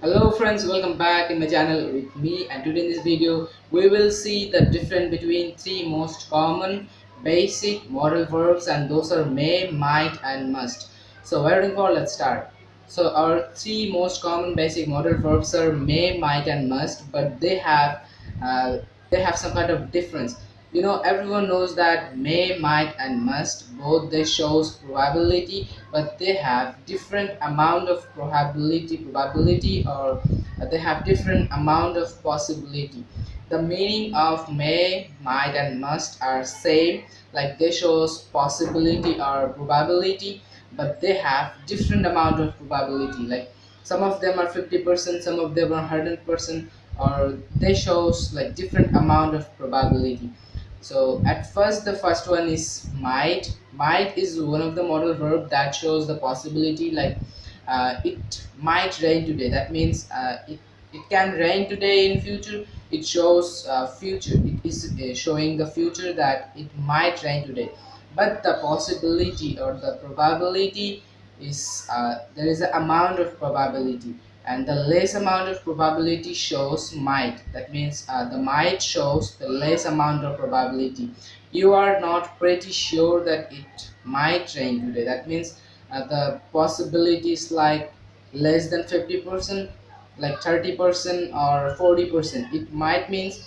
Hello friends, welcome back in my channel with me and today in this video we will see the difference between three most common basic modal verbs and those are may, might and must. So where waiting for let's start. So our three most common basic modal verbs are may, might and must but they have uh, they have some kind of difference you know everyone knows that may might and must both they shows probability but they have different amount of probability probability or they have different amount of possibility. The meaning of may might and must are same like they shows possibility or probability but they have different amount of probability. Like some of them are 50 percent some of them are 100 percent or they shows like different amount of probability so at first the first one is might. Might is one of the modal verb that shows the possibility like uh, it might rain today. That means uh, it, it can rain today in future. It shows uh, future. It is uh, showing the future that it might rain today. But the possibility or the probability is uh, there is an amount of probability and the less amount of probability shows might. That means uh, the might shows the less amount of probability. You are not pretty sure that it might rain today. That means uh, the possibility is like less than 50 percent like 30 percent or 40 percent. It might means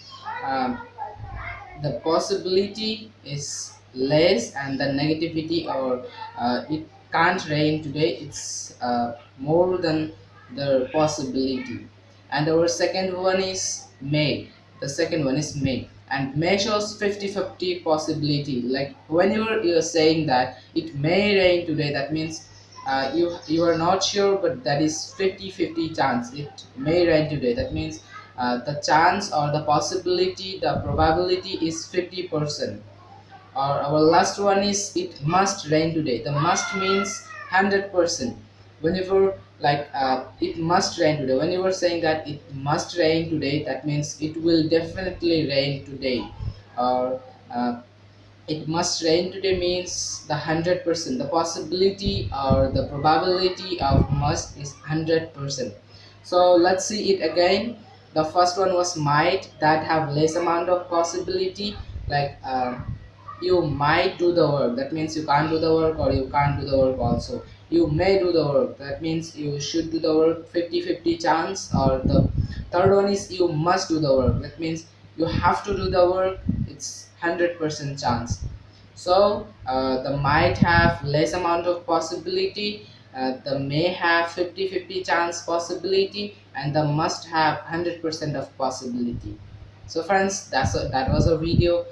um, the possibility is less and the negativity or uh, it can't rain today. It's uh, more than the possibility. And our second one is may the second one is may and may shows 50-50 possibility. Like when you're, you're saying that it may rain today that means uh, you you are not sure but that is 50-50 chance it may rain today. That means uh, the chance or the possibility the probability is 50 percent. Or our last one is it must rain today. The must means 100 percent. Whenever like uh, it must rain today. When you were saying that it must rain today that means it will definitely rain today. Or uh, it must rain today means the 100% the possibility or the probability of must is 100% so let's see it again. The first one was might that have less amount of possibility. Like uh, you might do the work. That means you can't do the work or you can't do the work also you may do the work. That means you should do the work 50 50 chance or the third one is you must do the work. That means you have to do the work it's 100% chance. So uh, the might have less amount of possibility uh, the may have 50-50 chance possibility and the must have 100% of possibility. So friends that's a, that was a video